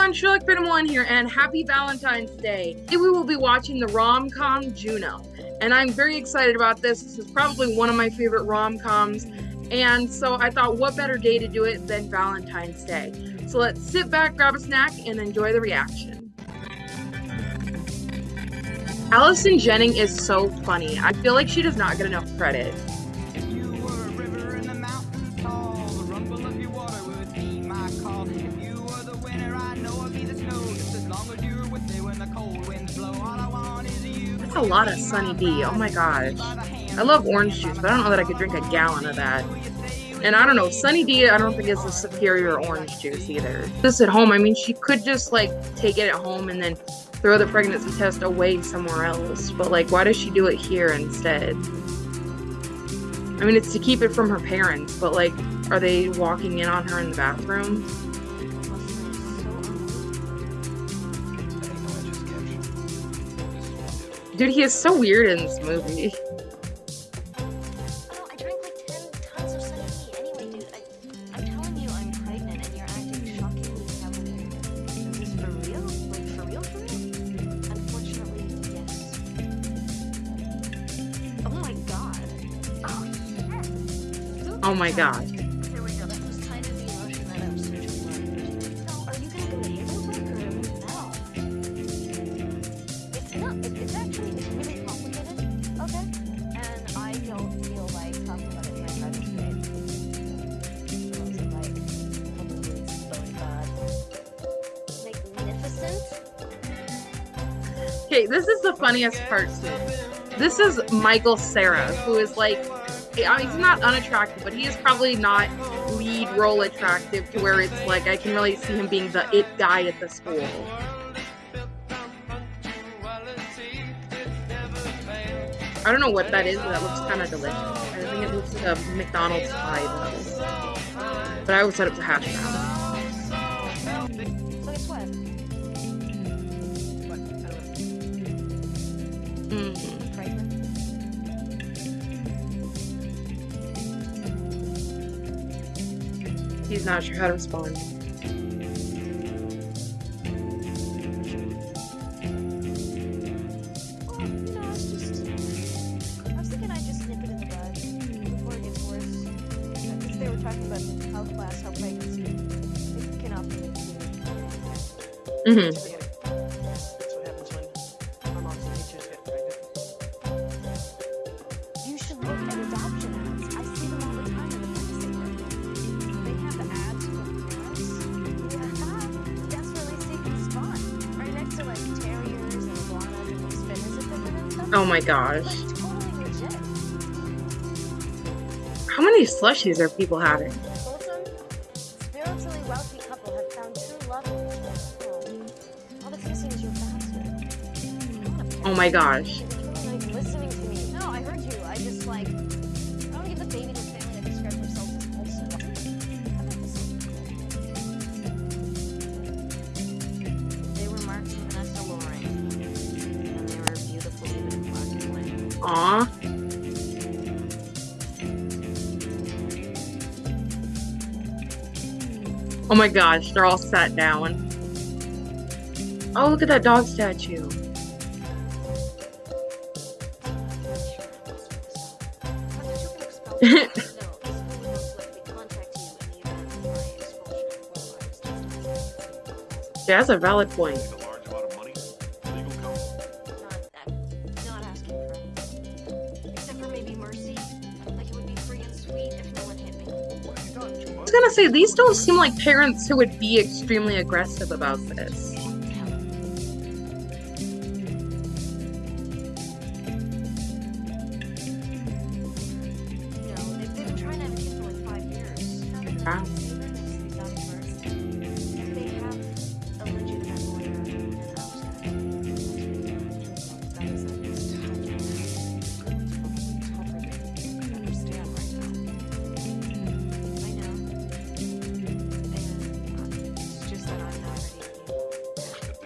everyone, Sherlock Phantom One here, and happy Valentine's Day. Today we will be watching the rom-com Juno, and I'm very excited about this. This is probably one of my favorite rom-coms, and so I thought what better day to do it than Valentine's Day. So let's sit back, grab a snack, and enjoy the reaction. Allison Janney is so funny. I feel like she does not get enough credit. That's a lot of Sunny D. Oh my gosh. I love orange juice, but I don't know that I could drink a gallon of that. And I don't know, Sunny D, I don't think is a superior orange juice either. This at home, I mean, she could just like take it at home and then throw the pregnancy test away somewhere else. But like, why does she do it here instead? I mean, it's to keep it from her parents, but like, are they walking in on her in the bathroom? Dude, he is so weird in this movie. Oh my god. Oh Okay, this is the funniest part too. This is Michael Cera, who is like, he's not unattractive, but he is probably not lead role attractive to where it's like I can really see him being the it guy at the school. I don't know what that is, but that looks kind of delicious. I think it looks like a McDonald's pie though. But I always it was a hash brown. He's not sure how to respond. No, it's just and I just snip it in the bud before it gets worse. They were talking about how how bright cannot be. Mm-hmm. My gosh. How many slushies are people having? Oh my gosh. Oh my gosh, they're all sat down. Oh, look at that dog statue. that's a valid point. Say, these don't seem like parents who would be extremely aggressive about this.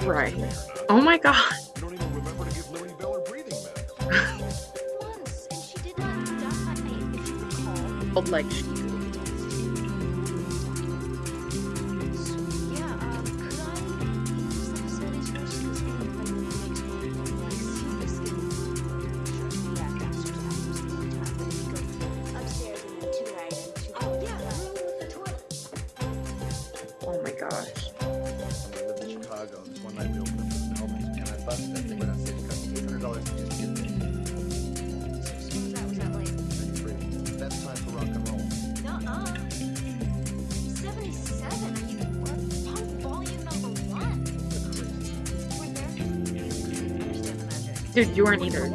Right. Oh my god. Don't even remember to give Lily Bell her breathing Once, and she did not if you recall. Like Yeah, Cost eight hundred dollars just get there. Time for rock and roll. nuh-uh? 77. Are you? Weren't either.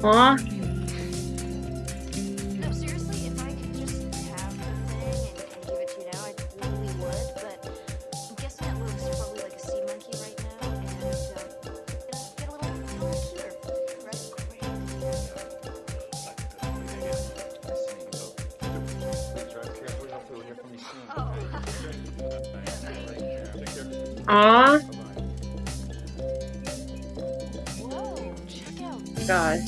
Why? Is Taco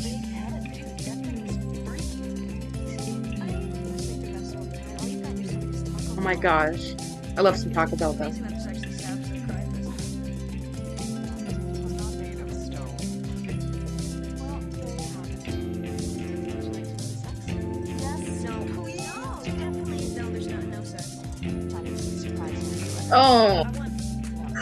Oh my gosh. I love some Taco Bell though. Oh.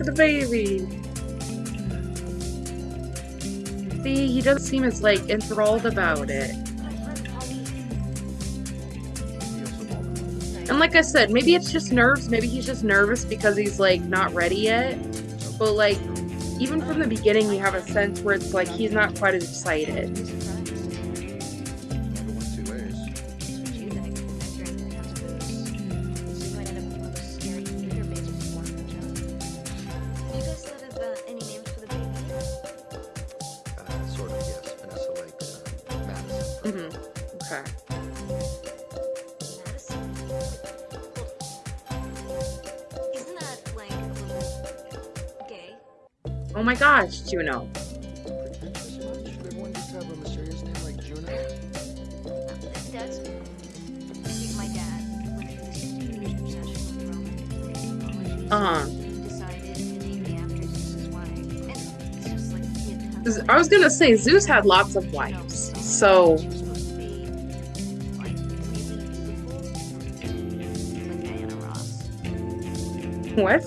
look at the baby. See, he doesn't seem as like enthralled about it. And like I said, maybe it's just nerves. Maybe he's just nervous because he's like not ready yet. But like, even from the beginning, you have a sense where it's like he's not quite as excited. It's just like he had tons of I was gonna say Zeus had lots of wives, so what?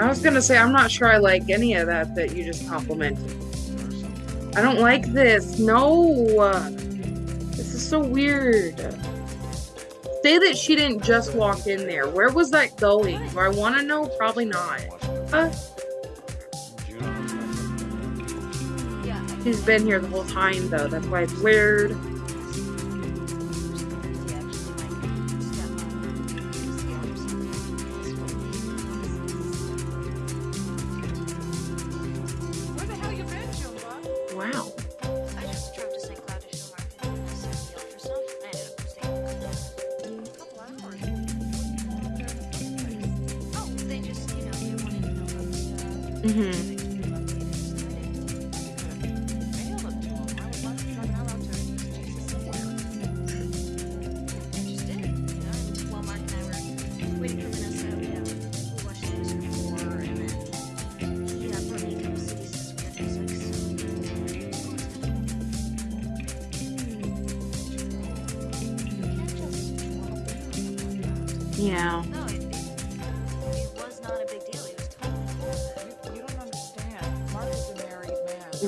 I was gonna say I'm not sure I like any of that that you just complimented. I don't like this. No. This is so weird. Say that she didn't just walk in there. Where was that going? Do I want to know? Probably not. She's been here the whole time, though. That's why it's weird.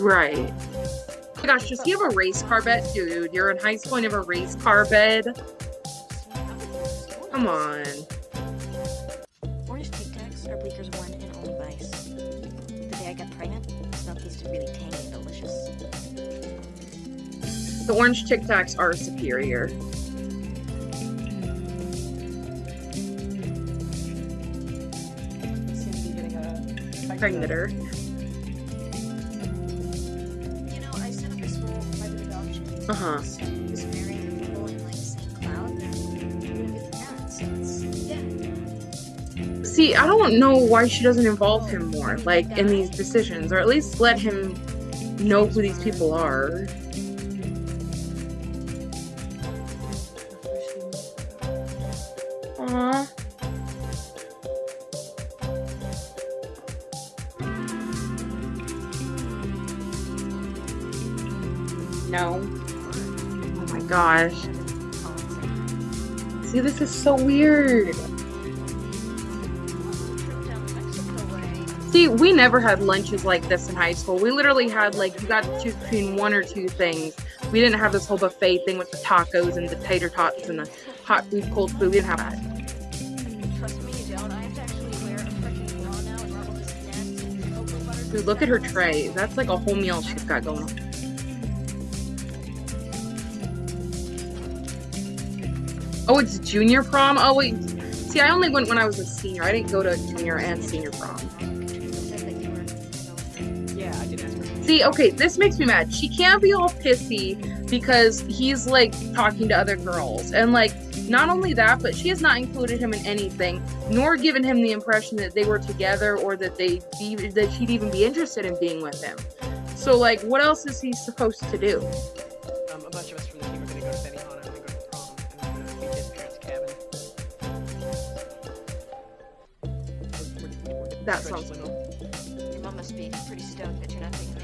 Right. Oh my gosh, does he have a race car bed? Dude, you're in high school and you have a race car bed? Come on. Orange Tic Tacs are Bleeker's one and only vice. The day I got pregnant, it smelled tasted really tangy and delicious. The orange Tic Tacs are superior. Cindy adoption. Just people in like the cloud. They're gonna be the parents. So it's yeah. See, I don't know why she doesn't involve him more, like, in these decisions, or at least let him know who these people are. See, this is so weird. See, we never had lunches like this in high school. We literally had like you got to choose between one or two things. We didn't have this whole buffet thing with the tacos and the tater tots and the hot food, cold food. We didn't have that. Dude, look at her tray. That's like a whole meal she's got going on. Oh, it's junior prom. Oh wait, see, I only went when I was a senior. I didn't go to junior and senior prom. See, okay, this makes me mad. She can't be all pissy because he's like talking to other girls. And like, not only that, but she has not included him in anything, nor given him the impression that they were together or that they that she'd even be interested in being with him. So like, what else is he supposed to do? That sounds little. Your mom must be pretty stoked that you're not taking me.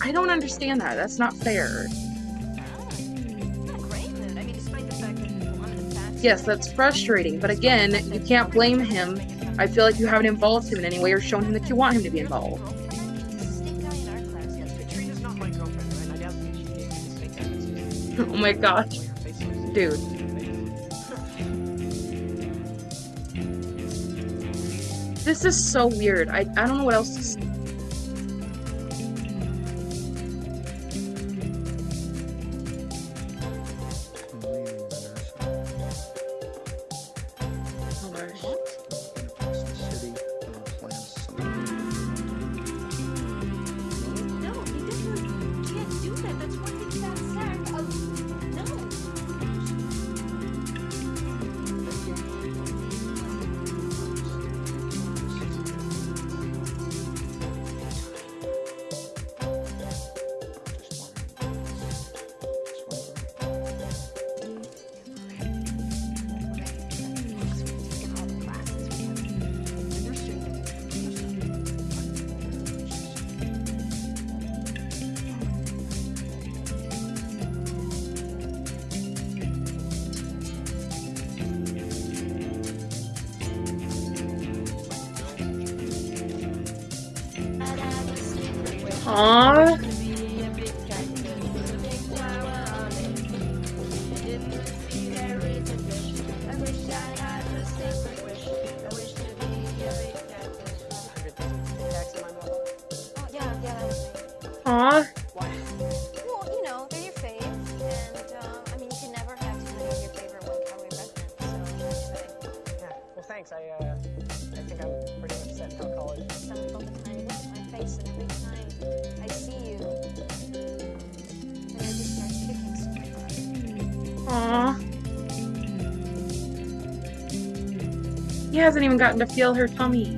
I don't understand that. That's not fair. Ah, not great mood. I mean, despite the fact that you wanted a. Yes, that's frustrating, but again, you can't blame him. I feel like you haven't involved him in any way or shown him that you want him to be involved. oh my in our This is so weird. I, I don't know what else to say. He hasn't even gotten to feel her tummy.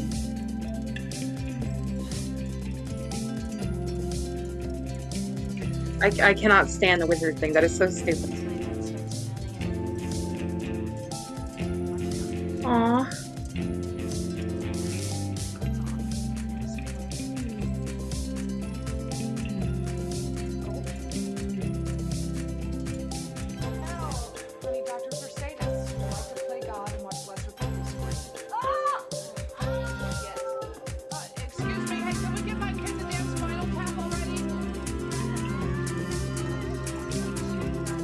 I, I cannot stand the wizard thing. That is so stupid.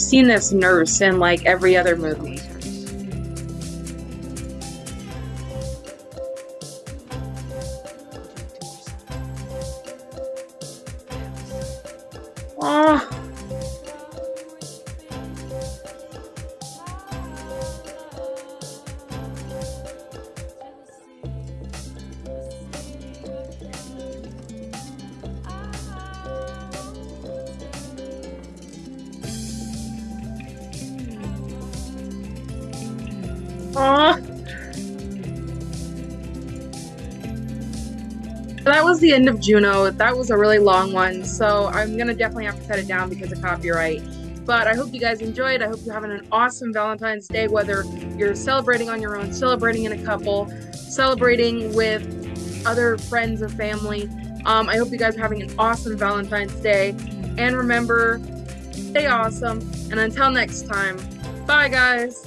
I've seen this nurse in like every other movie. Aw. was the end of Juno. That was a really long one, so I'm gonna definitely have to cut it down because of copyright. But I hope you guys enjoyed. I hope you're having an awesome Valentine's Day, whether you're celebrating on your own, celebrating in a couple, celebrating with other friends or family. Um, I hope you guys are having an awesome Valentine's Day. And remember, stay awesome. And until next time, bye guys.